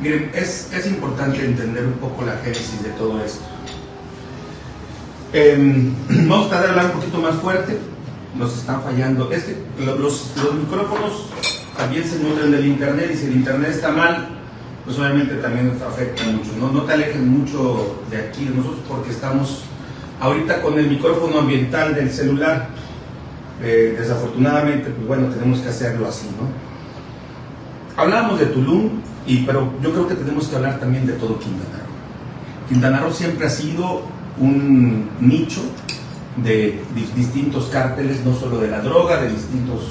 Miren, es, es importante entender un poco la génesis de todo esto. Eh, vamos a tratar de hablar un poquito más fuerte. Nos están fallando. Es que los, los micrófonos también se nutren del internet y si el internet está mal, pues obviamente también nos afecta mucho. No, no te alejes mucho de aquí, de nosotros, porque estamos ahorita con el micrófono ambiental del celular. Eh, desafortunadamente, pues bueno, tenemos que hacerlo así, ¿no? Hablábamos de Tulum, y, pero yo creo que tenemos que hablar también de todo Quintana Roo. Quintana Roo siempre ha sido un nicho de distintos cárteles, no solo de la droga, de distintos,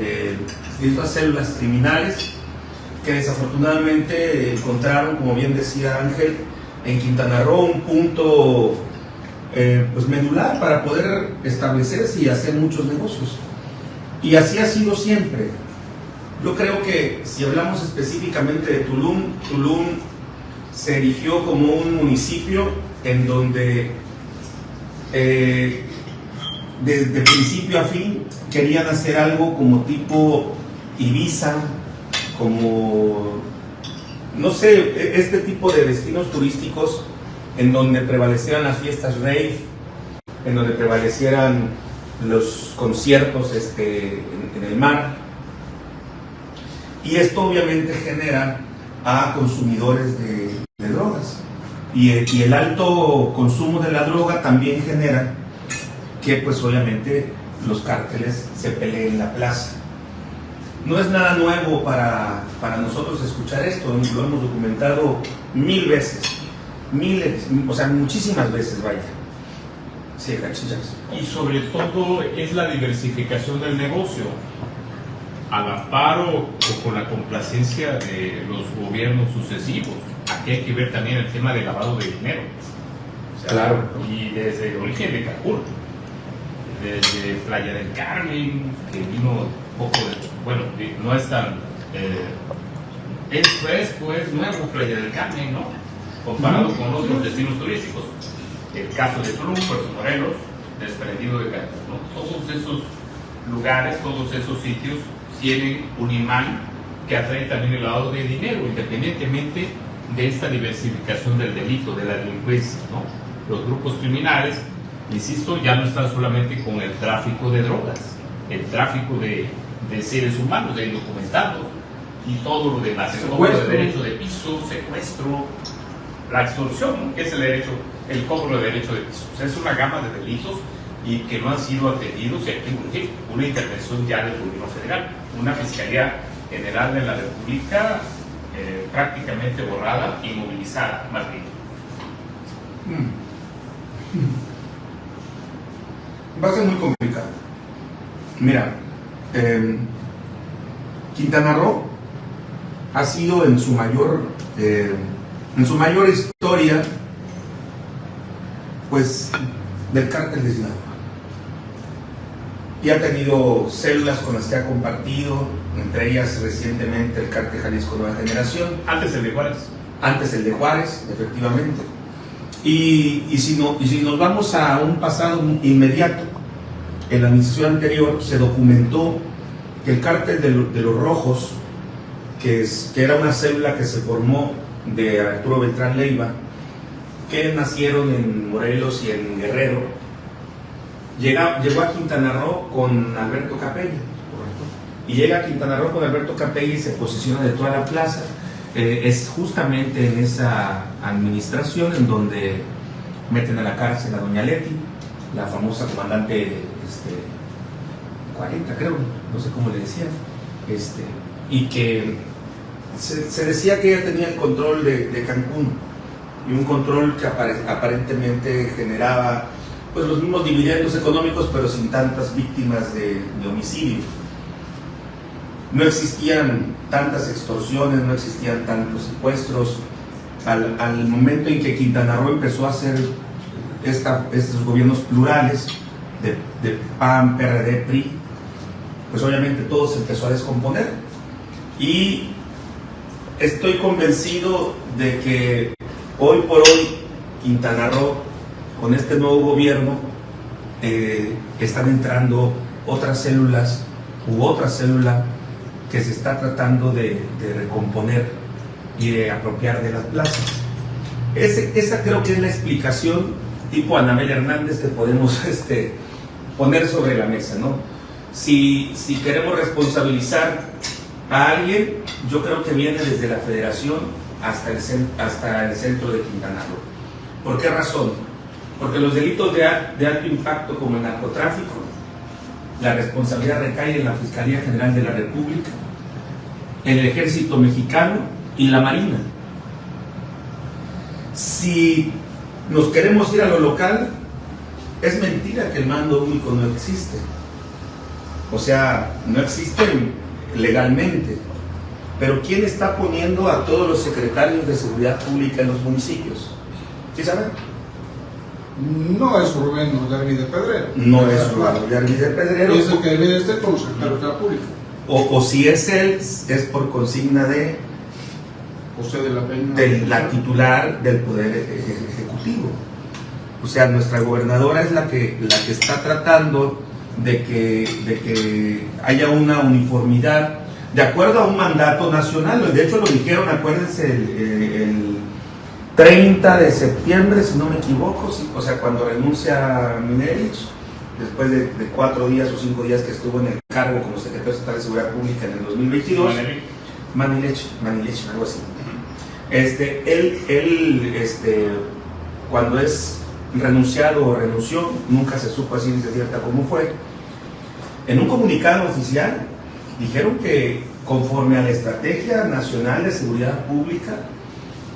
eh, distintas células criminales que desafortunadamente encontraron, como bien decía Ángel, en Quintana Roo un punto eh, pues medular para poder establecerse y hacer muchos negocios. Y así ha sido siempre. Yo creo que si hablamos específicamente de Tulum, Tulum se erigió como un municipio en donde eh, desde principio a fin querían hacer algo como tipo Ibiza, como, no sé, e-, este tipo de destinos turísticos en donde prevalecieran las fiestas rave, en donde prevalecieran los conciertos este, en, el mar. Y esto obviamente genera a consumidores de, drogas. Y, el alto consumo de la droga también genera que pues obviamente los cárteles se peleen en la plaza. No es nada nuevo para, para nosotros escuchar esto, lo hemos documentado mil veces, miles, o sea, muchísimas veces, vaya. Sí. Y sobre todo es la diversificación del negocio, al amparo o con la complacencia de los gobiernos sucesivos. Aquí hay que ver también el tema del lavado de dinero. claro. Y desde el origen de Cancún, desde Playa del Carmen, que vino poco de, bueno, no es tan, eh, es fresco, es nuevo Playa del Carmen, ¿no? Comparado con otros destinos turísticos. El caso de Tulum, Puerto Morelos, desprendido de Cancún, ¿no? Todos esos lugares, todos esos sitios tienen un imán que atrae también el lado de dinero, independientemente de esta diversificación del delito, de la delincuencia, ¿no? Los grupos criminales, insisto, ya no están solamente con el tráfico de drogas, el tráfico de de seres humanos, de indocumentados y todo lo demás, el cobro de derecho de piso, secuestro, la extorsión, que es el derecho, el cobro de derecho de piso. O sea, es una gama de delitos y que no han sido atendidos y hay que una intervención ya del gobierno federal, una Fiscalía General de la República eh, prácticamente borrada, inmovilizada, más bien. Va a ser muy complicado. Mira, eh, Quintana Roo ha sido en su mayor, eh, en su mayor historia, pues, del cártel de Sinaloa. Y ha tenido células con las que ha compartido, entre ellas recientemente el cártel Jalisco Nueva Generación. Antes el de Juárez. Antes el de Juárez, efectivamente. Y, y, si, no, y si nos vamos a un pasado inmediato, en la administración anterior se documentó que el cártel de, los rojos, que, es, que era una célula que se formó de Arturo Beltrán Leiva, que nacieron en Morelos y en Guerrero, llegó a Quintana Roo con Alberto Capella. Y llega a Quintana Roo con Alberto Capella y se posiciona de toda la plaza. Eh, es justamente en esa administración en donde meten a la cárcel a Doña Leti, la famosa comandante 40 creo, no sé cómo le decían, este, y que se, decía que ella tenía el control de, Cancún y un control que aparentemente generaba pues los mismos dividendos económicos pero sin tantas víctimas de, homicidio. No existían tantas extorsiones, no existían tantos secuestros. Al, momento en que Quintana Roo empezó a hacer estos gobiernos plurales de, de PAN, PRD, PRI, pues obviamente todo se empezó a descomponer. Y estoy convencido de que hoy por hoy Quintana Roo, con este nuevo gobierno, eh, están entrando otras células u otra célula que se está tratando de, recomponer y de apropiar de las plazas. Esa creo que es la explicación tipo Anabel Hernández que podemos este, poner sobre la mesa, ¿no? Si, si queremos responsabilizar a alguien, yo creo que viene desde la federación hasta el, hasta el centro de Quintana Roo. ¿Por qué razón? Porque los delitos de, alto impacto como el narcotráfico, la responsabilidad recae en la Fiscalía General de la República, en el Ejército Mexicano y la Marina. Si nos queremos ir a lo local, es mentira que el mando único no existe. O sea, no existe legalmente. Pero ¿quién está poniendo a todos los secretarios de seguridad pública en los municipios? ¿Sí saben? No es Rubén Yarvi de Pedrero. No es Rubén Yarvi de Pedrero. Es el que debe de estar como secretario de la pública. O, o, si es él, es por consigna de José de la Peña. De la titular del Poder Ejecutivo. O sea, nuestra gobernadora es la que, la que está tratando de que, de que haya una uniformidad de acuerdo a un mandato nacional. De hecho, lo dijeron, acuérdense, el, 30 de septiembre, si no me equivoco, o sea, cuando renuncia Minerich, después de, cuatro días o cinco días que estuvo en el cargo como secretario estatal de Seguridad Pública en el 2022. Manilech, Manilech, algo así. Este, él, él este, cuando es renunciado o renunció, nunca se supo así de cierta cómo fue. En un comunicado oficial dijeron que conforme a la Estrategia Nacional de Seguridad Pública,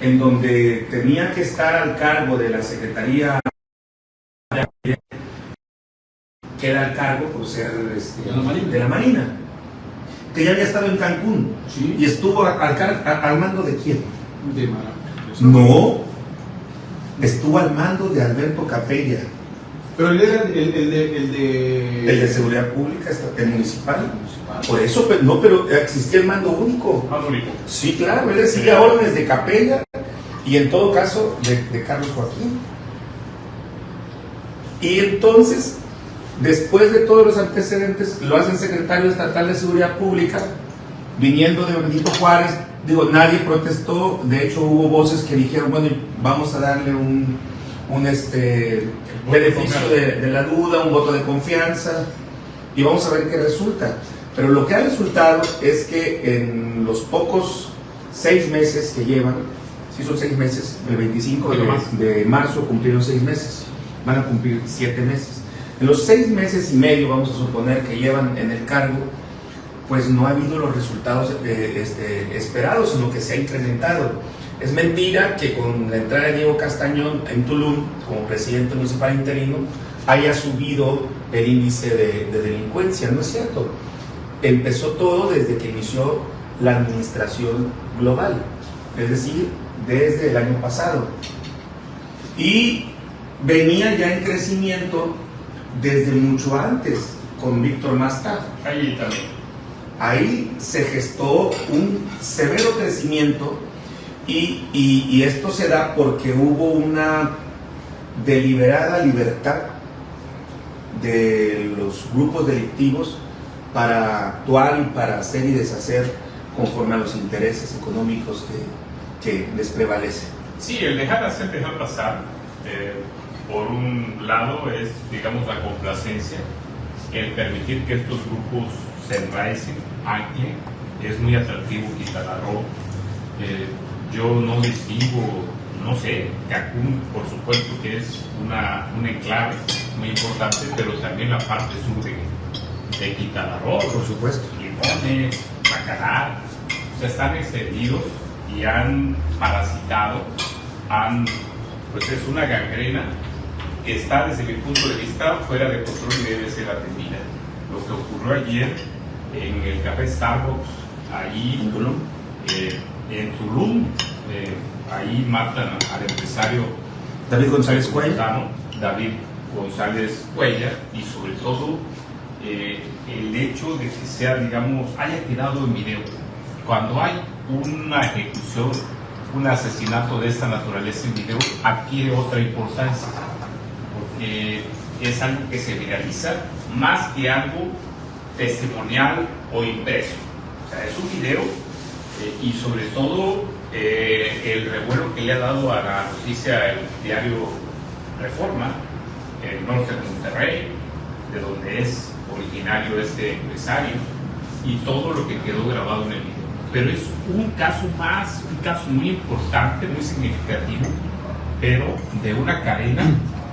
en donde tenía que estar al cargo de la Secretaría que era al cargo por ser este, de, la Marina, que ya había estado en Cancún y estuvo al, al, mando de quién? De No, estuvo al mando de Alberto Capella. Pero él era el, de, el, de... El de seguridad pública, el municipal. Por eso, no, pero existía el mando único. Mando único. Sí, claro, él recibía órdenes de Capella y en todo caso de, de Carlos Joaquín. Y entonces, después de todos los antecedentes, lo hacen secretario estatal de Seguridad Pública, viniendo de Benito Juárez, digo, nadie protestó, de hecho hubo voces que dijeron, bueno, vamos a darle un, un este, beneficio de, de, la duda, un voto de confianza, y vamos a ver qué resulta. Pero lo que ha resultado es que en los pocos seis meses que llevan, si son seis meses, el 25 de, de marzo cumplieron seis meses, van a cumplir siete meses. En los seis meses y medio, vamos a suponer que llevan en el cargo, pues no ha habido los resultados eh, este, esperados, sino que se ha incrementado. Es mentira que con la entrada de Diego Castañón en Tulum como presidente municipal interino haya subido el índice de, de delincuencia, no es cierto. Empezó todo desde que inició la administración global, es decir, desde el año pasado. Y venía ya en crecimiento desde mucho antes con Víctor Masta. Ahí también ahí se gestó un severo crecimiento y, y, esto se da porque hubo una deliberada libertad de los grupos delictivos para actuar y para hacer y deshacer conforme a los intereses económicos que, que les prevalecen. Sí, el dejar hacer, dejar pasar, eh, por un lado es, digamos, la complacencia, el permitir que estos grupos se enraicen aquí es muy atractivo Quintana Roo. Yo no distingo, no sé, Cancún por supuesto que es una, un enclave muy importante, pero también la parte sur de, de Quintana Roo. Por supuesto. Limones, Bacalar, o sea, están extendidos y han parasitado, han, pues es una gangrena que está desde mi punto de vista fuera de control y debe ser atendida. Lo que ocurrió ayer en el café Starbucks, ahí en Tulum, eh, en Tulum eh, ahí matan al empresario David González Cuella. David González Cuella, y sobre todo eh, el hecho de que sea, digamos, haya quedado en video. Cuando hay una ejecución, un asesinato de esta naturaleza en video, adquiere otra importancia, porque es algo que se viraliza más que algo testimonial o impreso. O sea, es un video eh, y sobre todo eh, el revuelo que le ha dado a la noticia el diario Reforma, el norte de Monterrey, de donde es originario este empresario, y todo lo que quedó grabado en el video. Pero es un caso más, un caso muy importante, muy significativo, pero de una cadena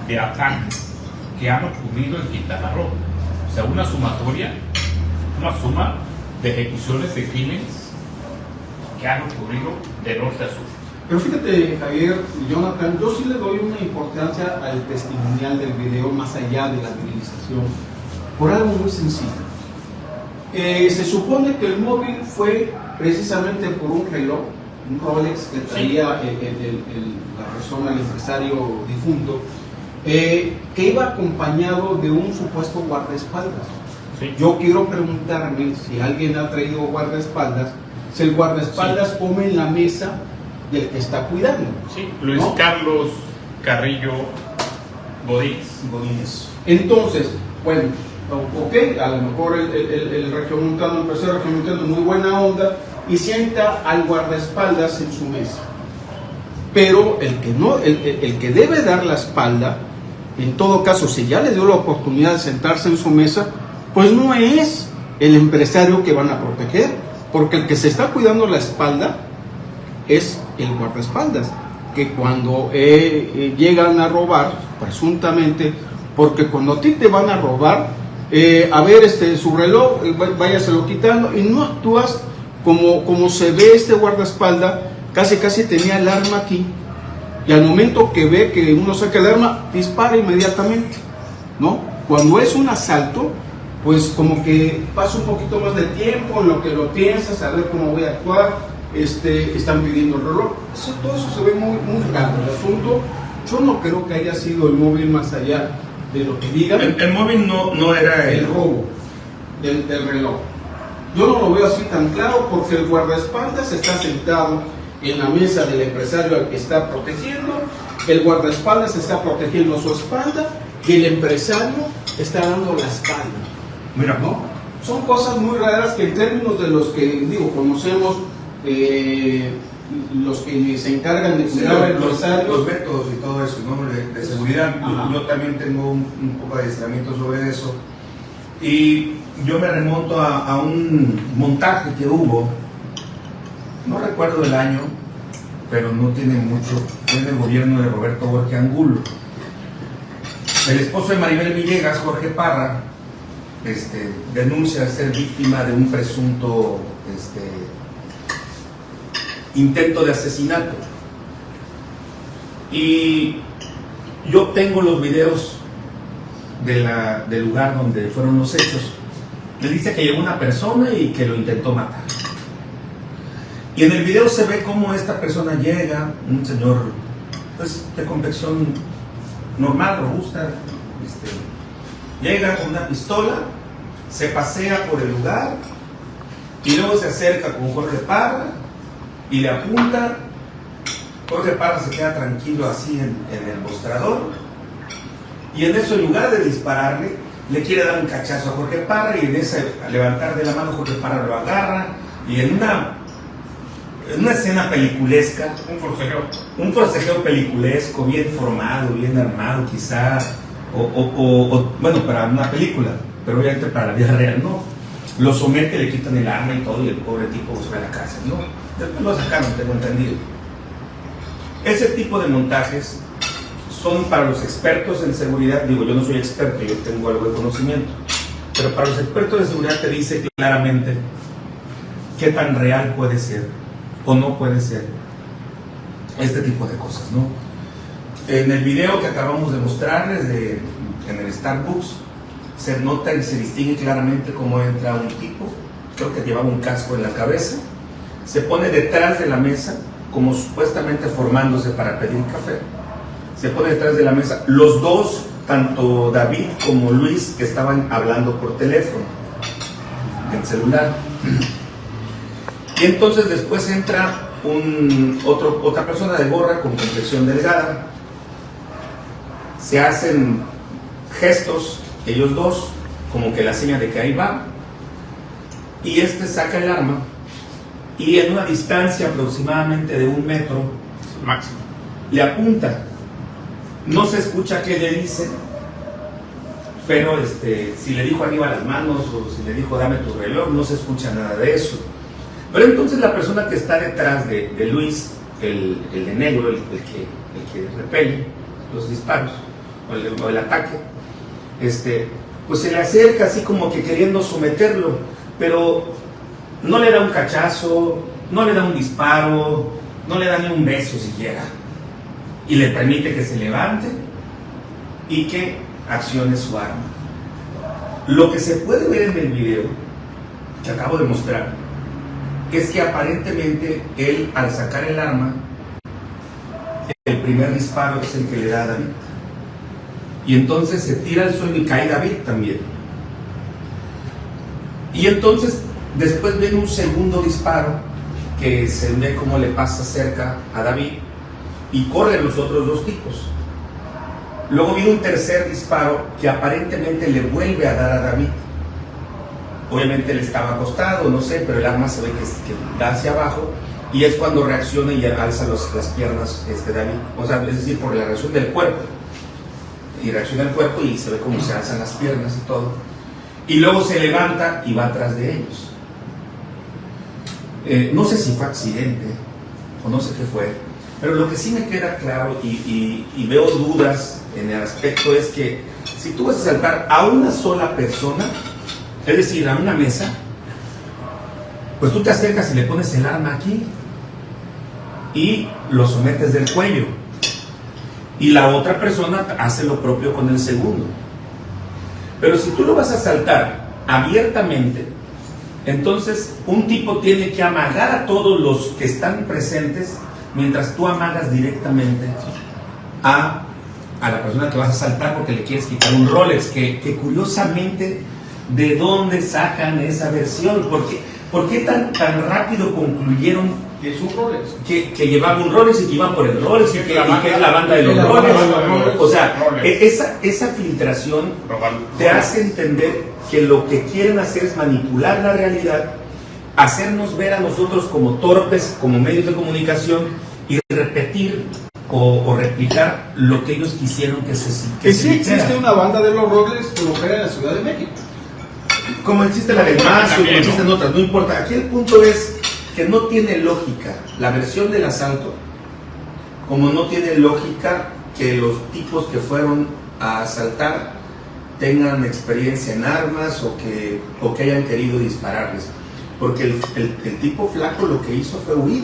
de ataques que han ocurrido en Quintana Roo. O sea, una sumatoria, una suma de ejecuciones de crímenes que han ocurrido de norte a sur. Pero fíjate, Javier y Jonathan, yo sí le doy una importancia al testimonial del video más allá de la virilización, por algo muy sencillo. Eh, se supone que el móvil fue precisamente por un reloj, un Rolex que traía el- el- el- la persona, el empresario difunto, eh, que iba acompañado de un supuesto guardaespaldas. Sí. Yo quiero preguntarme si alguien ha traído guardaespaldas, si el guardaespaldas come en la mesa del que está cuidando. Sí, Luis ¿No? Carlos Carrillo Godínez. Godínez. Entonces, bueno, ok, a lo mejor el, el, el, el regiomontano, el empresario regiomontano, muy buena onda, y sienta al guardaespaldas en su mesa. Pero el que, no, el- el que debe dar la espalda, en todo caso, si ya le dio la oportunidad de sentarse en su mesa, pues no es el empresario que van a proteger, porque el que se está cuidando la espalda es el guardaespaldas, que cuando eh, eh, llegan a robar, presuntamente, porque cuando a ti te van a robar, eh, a ver este, su reloj, eh, vá- váyaselo quitando y no actúas como, como se ve este guardaespaldas, casi casi tenía el arma aquí, y al momento que ve que uno saca el arma, dispara inmediatamente, ¿no? Cuando es un asalto, pues como que pasa un poquito más de tiempo en lo que lo piensas, a ver cómo voy a actuar, este, están pidiendo el reloj. Eso, todo eso se ve muy, muy raro. El asunto, yo no creo que haya sido el móvil más allá de lo que digan, El, el móvil no, no era el el robo del, del reloj. Yo no lo veo así tan claro porque el guardaespaldas está sentado en la mesa del empresario al que está protegiendo, el guardaespaldas está protegiendo su espalda y el empresario está dando la espalda. Mira, ¿no? Son cosas muy raras que en términos de los que, digo, conocemos, eh, los que se encargan de cuidar los, los métodos y todo eso, ¿no? De, de seguridad. Yo- Ajá. Yo, también tengo un, un poco de adiestramiento sobre eso. Y yo me remonto a, a un montaje que hubo, no recuerdo el año, pero no tiene mucho, fue en el gobierno de Roberto Jorge Angulo. El esposo de Maribel Villegas, Jorge Parra, este, denuncia ser víctima de un presunto este, intento de asesinato. Y yo tengo los videos del lugar donde fueron los hechos. Le dice que llegó una persona y que lo intentó matar. Y en el video se ve cómo esta persona llega, un señor pues, de complexión normal, robusta, este, llega con una pistola, se pasea por el lugar y luego se acerca con Jorge Parra y le apunta. Jorge Parra se queda tranquilo así en, en el mostrador y en eso en lugar de dispararle le quiere dar un cachazo a Jorge Parra y en ese al levantar de la mano Jorge Parra lo agarra y en una, en una escena peliculesca Un forcejeo. un forcejeo peliculesco, bien formado, bien armado quizá, o, bueno, para una película, pero obviamente para la vida real no. Lo somete, le quitan el arma y todo, y el pobre tipo se va a la cárcel, ¿no? Después lo sacaron, tengo entendido. Ese tipo de montajes son para los expertos en seguridad, digo, yo no soy experto, yo tengo algo de conocimiento, pero para los expertos de seguridad te dice claramente qué tan real puede ser o no puede ser este tipo de cosas, ¿no? En el video que acabamos de mostrarles de, en el Starbucks, se nota y se distingue claramente cómo entra un tipo, creo que llevaba un casco en la cabeza, se pone detrás de la mesa, como supuestamente formándose para pedir café, se pone detrás de la mesa, los dos, tanto David como Luis, que estaban hablando por teléfono, en celular. Y entonces después entra un, otro, otra persona de gorra con complexión delgada. Se hacen gestos, ellos dos, como que la seña de que ahí va. Y este saca el arma y en una distancia aproximadamente de un metro Máximo. le apunta. No se escucha qué le dice, pero este, si le dijo arriba las manos o si le dijo dame tu reloj, no se escucha nada de eso. Pero entonces la persona que está detrás de, de Luis, el, el de negro, el, el que, el que repele los disparos el, el ataque, este, pues se le acerca así como que queriendo someterlo, pero no le da un cachazo, no le da un disparo, no le da ni un beso siquiera. Y le permite que se levante y que accione su arma. Lo que se puede ver en el video que acabo de mostrar es que aparentemente él al sacar el arma, el primer disparo es el que le da a David. Y entonces se tira al suelo y cae David también. Y entonces después viene un segundo disparo que se ve cómo le pasa cerca a David y corren los otros dos tipos. Luego viene un tercer disparo que aparentemente le vuelve a dar a David. Obviamente él estaba acostado, no sé, pero el arma se ve que, da hacia abajo y es cuando reacciona y alza las piernas este David. O sea, es decir, por la reacción del cuerpo. Y reacciona el cuerpo y se ve cómo se alzan las piernas y todo. Y luego se levanta y va atrás de ellos. Eh, no sé si fue accidente o no sé qué fue, pero lo que sí me queda claro y, y- y veo dudas en el aspecto es que si tú vas a saltar a una sola persona, es decir, a una mesa, pues tú te acercas y le pones el arma aquí y lo sometes del cuello. Y la otra persona hace lo propio con el segundo. Pero si tú lo vas a saltar abiertamente, entonces un tipo tiene que amagar a todos los que están presentes mientras tú amagas directamente a, a la persona que vas a saltar porque le quieres quitar un Rolex, que, que curiosamente, ¿de dónde sacan esa versión? ¿Por qué, tan, tan rápido concluyeron Que es un Rolex. que, que llevaba un Rolex y que iban por el Rolex y que, La y que es la banda de los banda Rolex. O sea, Rolex. e- esa, esa filtración te hace entender que lo que quieren hacer es manipular la realidad, hacernos ver a nosotros como torpes, como medios de comunicación y repetir o, o replicar lo que ellos quisieron que se que Que se sí existe una banda de los Rolex, pero opera en la Ciudad de México. Como existe la del Mazo, como existen otras, no importa. Aquí el punto es que no tiene lógica la versión del asalto, como no tiene lógica que los tipos que fueron a asaltar tengan experiencia en armas o que, o que hayan querido dispararles. Porque el, el- el tipo flaco lo que hizo fue huir.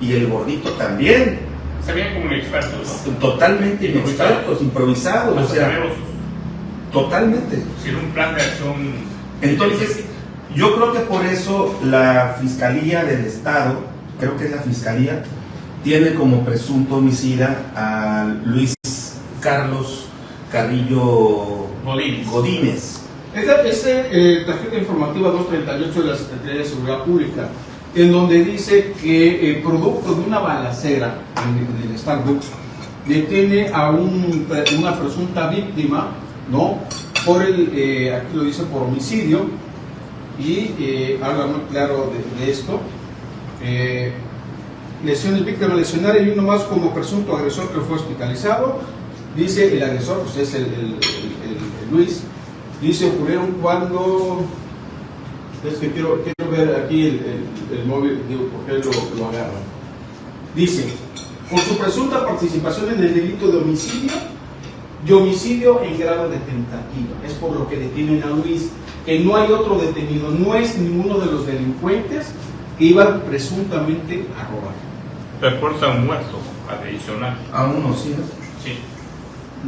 Y el gordito también. Se veían como expertos, ¿no? Totalmente inexpertos, improvisados. O sea, totalmente. Sin un plan de acción. Entonces, yo creo que por eso la Fiscalía del Estado, creo que es la Fiscalía, tiene como presunto homicida a Luis Carlos Carrillo Godínez. Godínez. Esta es eh, tarjeta informativa 238 de la Secretaría de Seguridad Pública, en donde dice que eh, producto de una balacera en, en el Starbucks, detiene a un, una presunta víctima, ¿no? Por el, eh, aquí lo dice por homicidio, y eh, habla muy claro de, esto. Eh, lesiones víctima lesionaria y uno más como presunto agresor que fue hospitalizado. Dice el agresor, pues es el, Luis. Dice ocurrieron cuando. Es que quiero, quiero ver aquí el, móvil, digo, por qué lo, lo agarran. Dice, por su presunta participación en el delito de homicidio y homicidio en grado de tentativa. Es por lo que detienen a Luis, que no hay otro detenido, no es ninguno de los delincuentes que iban presuntamente a robar. Reporta un muerto adicional. A uno, sí. Sí.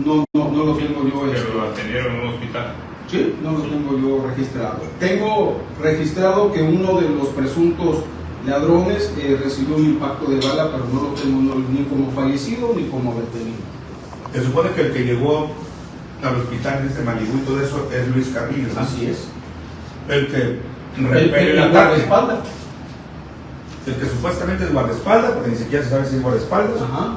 No, no, no lo tengo yo. este, Pero lo atendieron en un hospital. Sí, no lo tengo yo registrado. Tengo registrado que uno de los presuntos ladrones eh, recibió un impacto de bala, pero no lo tengo no- ni como fallecido ni como detenido. Se supone que el que llegó al hospital en este Malibu y todo eso es Luis Carrillo. ¿no? Así es. El que El, repele el, el el guardaespaldas. El que supuestamente es guardaespaldas, porque ni siquiera se sabe si es guardaespaldas. Ajá.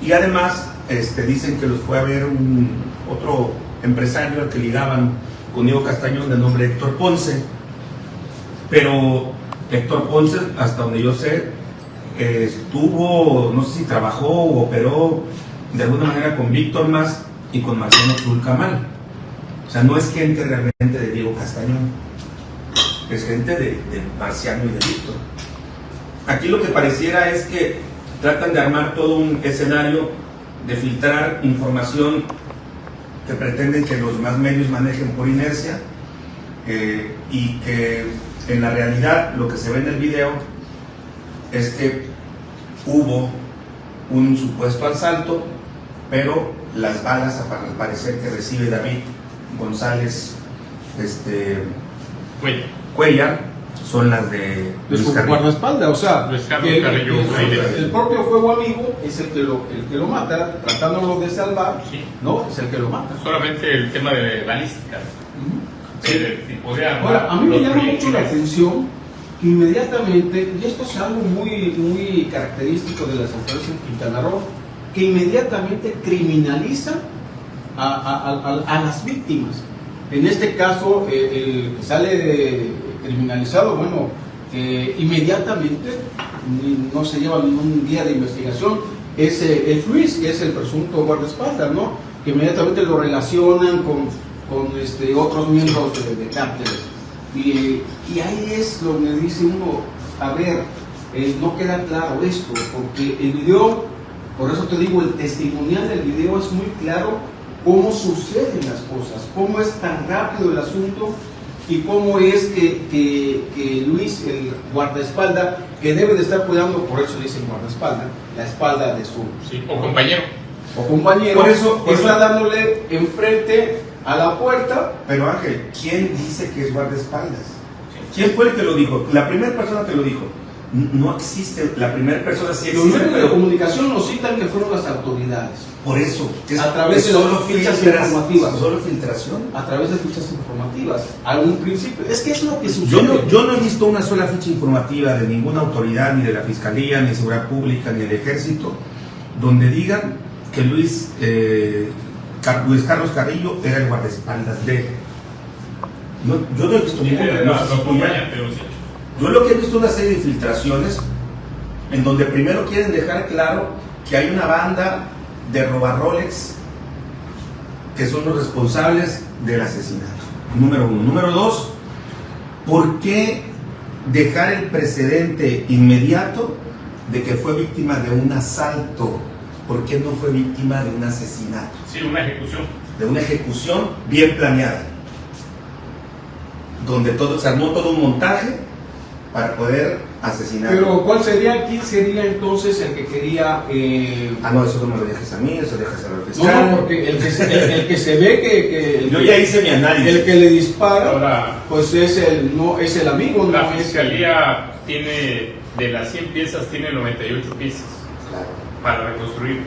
Y además este, dicen que los fue a ver un otro empresario al que ligaban con Diego Castañón de nombre Héctor Ponce. Pero Héctor Ponce, hasta donde yo sé, eh, estuvo, no sé si trabajó o operó de alguna manera con Víctor Más y con Marcelo Tulcamal. O sea, no es gente realmente de Diego Castañón, es gente de, de Marciano y de Víctor. Aquí lo que pareciera es que tratan de armar todo un escenario de filtrar información que pretenden que los más medios manejen por inercia eh, y que en la realidad lo que se ve en el video es que hubo un supuesto asalto, pero las balas al parecer que recibe David González este, Cuellar. Cuellar son las de de Luis su guardaespaldas, o sea, que- Carrillo el propio fuego amigo es el que lo, el que lo mata, tratándolo de salvar, Sí. ¿no? Es el que lo mata. Solamente el tema de balística. Ujú. El tipo de arma, Ahora, a mí me llama mucho la atención que inmediatamente, y esto es algo muy, muy característico de las autoridades en Quintana Roo, que inmediatamente criminaliza a, las víctimas. En este caso, eh, el que sale eh, criminalizado, bueno, eh, inmediatamente no se lleva ningún día de investigación, es, eh, es Luis, que es el presunto guardaespaldas, ¿no? Que inmediatamente lo relacionan con, este, otros miembros de, de cárteles. Y, y ahí es donde dice uno, a ver, eh, no queda claro esto, porque el video, por eso te digo, el testimonial del video es muy claro cómo suceden las cosas, cómo es tan rápido el asunto y cómo es que, que- que Luis, el guardaespalda, que debe de estar cuidando, por eso le dicen guardaespalda, la espalda de su Sí, o compañero. o compañero, Por eso- por está eso- dándole enfrente a la puerta Pero Ángel, ¿quién dice que es guardaespaldas? ¿Quién fue el que lo dijo? La primera persona que lo dijo. No existe, la primera persona sí Los existe, medios de comunicación nos citan que fueron las autoridades, por eso. es- A través es de solo fichas informativas. Solo filtración. a través de fichas informativas. A un principio, es que es lo que sucede. Yo no, yo no he visto una sola ficha informativa de ninguna autoridad, ni de la Fiscalía, ni de Seguridad Pública, ni del Ejército, donde digan que Luis, eh, Luis Carlos Carrillo era el guardaespaldas de. No, yo no he visto ninguna. No no, sé si no Yo lo que he visto es una serie de filtraciones en donde primero quieren dejar claro que hay una banda de roba Rolex que son los responsables del asesinato. Número uno. Número dos, ¿por qué dejar el precedente inmediato de que fue víctima de un asalto? ¿Por qué no fue víctima de un asesinato? Sí, una ejecución. De una ejecución bien planeada. Donde todo, se armó todo un montaje para poder asesinar. Pero ¿cuál sería, quién sería entonces el que quería... eh, Ah, no, eso no me lo dejes a mí, eso dejas a la no, fiscal. no, porque el que se, el, el que se ve que... que el, Yo que- ya hice mi análisis. el que le dispara, Ahora, pues es el, no, es el amigo, la no es fiscalía tiene, de las 100 piezas, tiene 98 piezas Claro, para reconstruir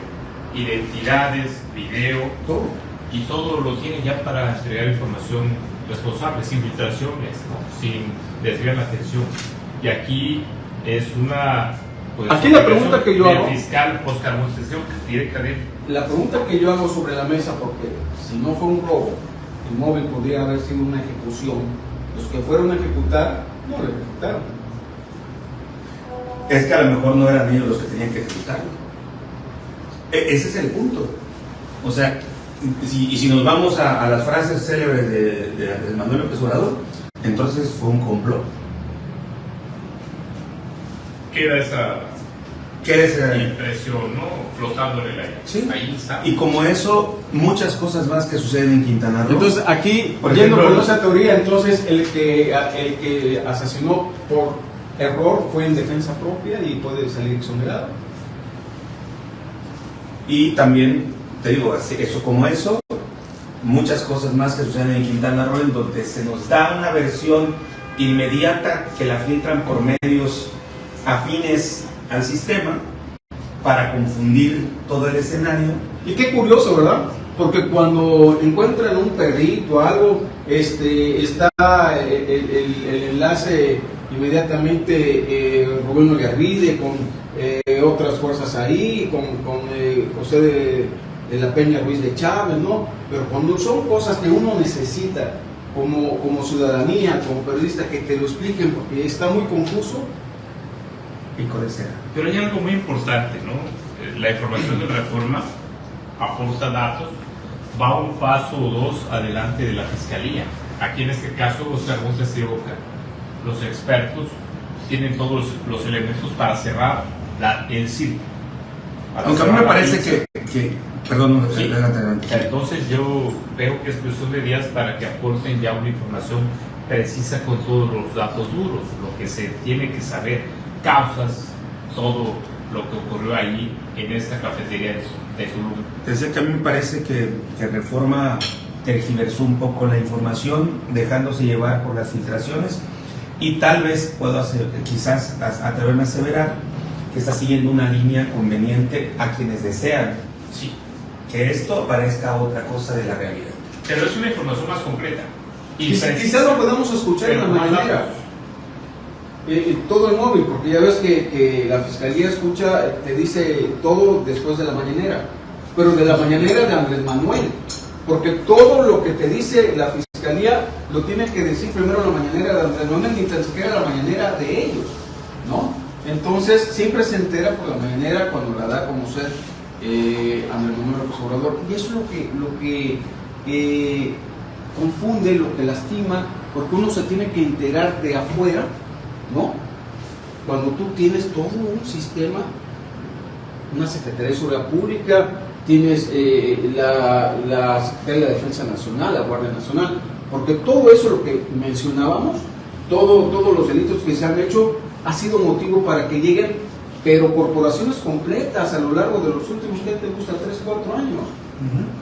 identidades, video, todo. y todo lo tiene ya para entregar información responsable, sin filtraciones, ¿no? sin desviar la atención. Y aquí es una... pues, Aquí la pregunta que yo del hago- fiscal Oscar Monteseo, directamente. La pregunta que yo hago sobre la mesa, porque si no fue un robo, el móvil podría haber sido una ejecución. Los que fueron a ejecutar, no lo ejecutaron. Es que a lo mejor no eran ellos los que tenían que ejecutarlo. E- ese es el punto. O sea, si- y si nos vamos a, a las frases célebres de, Manuel López Obrador, entonces fue un complot. Queda esa ¿Qué es, eh, impresión, ¿no? Flotando en el aire. Sí. Ahí está. Y como eso, muchas cosas más que suceden en Quintana Roo. Entonces aquí, Por yendo ejemplo, con esa teoría, entonces el que, el que asesinó por error fue en defensa propia y puede salir exonerado. Y también, te digo, así- eso como eso, muchas cosas más que suceden en Quintana Roo, en donde se nos da una versión inmediata que la filtran por medios afines al sistema para confundir todo el escenario. Y qué curioso, ¿verdad? Porque cuando encuentran un perrito o algo, este, está el, el- el enlace inmediatamente eh, Rubén Oliarvide con eh, otras fuerzas ahí, con, con, eh, José de, de la Peña Ruiz de Chávez, ¿no? Pero cuando son cosas que uno necesita como, como ciudadanía, como periodista, que te lo expliquen porque está muy confuso y con ese Pero hay algo muy importante, ¿no? Eh, La información de reforma aporta datos, va un paso o dos adelante de la fiscalía. Aquí en este caso, Oscar Montes de Oca, los expertos tienen todos los, los elementos para cerrar la, el círculo. Aunque a mí me parece que- perdón, Sí. adelante, adelante. Entonces yo veo que es cuestión de días para que aporten ya una información precisa con todos los datos duros, lo que se tiene que saber, causas, todo lo que ocurrió ahí en esta cafetería de Tulum. Decía que a mí me parece que, que Reforma tergiversó un poco la información, dejándose llevar por las filtraciones, y tal vez puedo hacer, quizás a- atreverme a aseverar que está siguiendo una línea conveniente a quienes desean Sí, que esto parezca otra cosa de la realidad. pero es una información más completa. Y Quizás lo podamos escuchar en la mañanera. Eh, todo en móvil, porque ya ves que, que la fiscalía escucha, te dice todo después de la mañanera, pero de la mañanera de Andrés Manuel, porque todo lo que te dice la fiscalía lo tiene que decir primero la mañanera de Andrés Manuel, ni tan siquiera la mañanera de ellos, ¿no? Entonces siempre se entera por la mañanera cuando la da a conocer eh, Andrés Manuel López y eso es lo que, lo que eh, confunde, lo que lastima, porque uno se tiene que enterar de afuera ¿no? Cuando tú tienes todo un sistema, una Secretaría de Seguridad Pública, tienes eh, la, la Secretaría de la Defensa Nacional, la Guardia Nacional, porque todo eso lo que mencionábamos, todo, todos los delitos que se han hecho, ha sido motivo para que lleguen, pero corporaciones completas a lo largo de los últimos, ¿qué te gusta? 3, 4 años.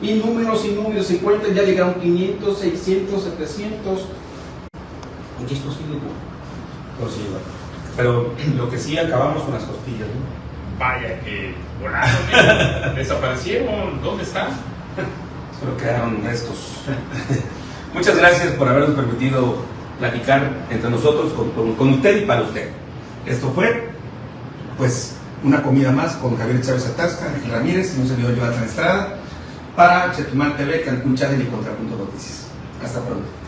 Y números y números se cuentan, ya llegaron 500, 600, 700. Oye, esto sigue igual. Pues sí, bueno. Pero lo que sí acabamos con las costillas, ¿no? Vaya que volaron, ¿eh? desaparecieron, ¿dónde están? Solo quedaron restos. Muchas gracias por habernos permitido platicar entre nosotros, con, con- con usted y para usted. Esto fue, pues, una comida más con Javier Chávez Atasca, Ángel Ramírez y un servidor Jonathan Estrada para Chetumal TV, Cancún Channel y Contrapunto Noticias. Hasta pronto.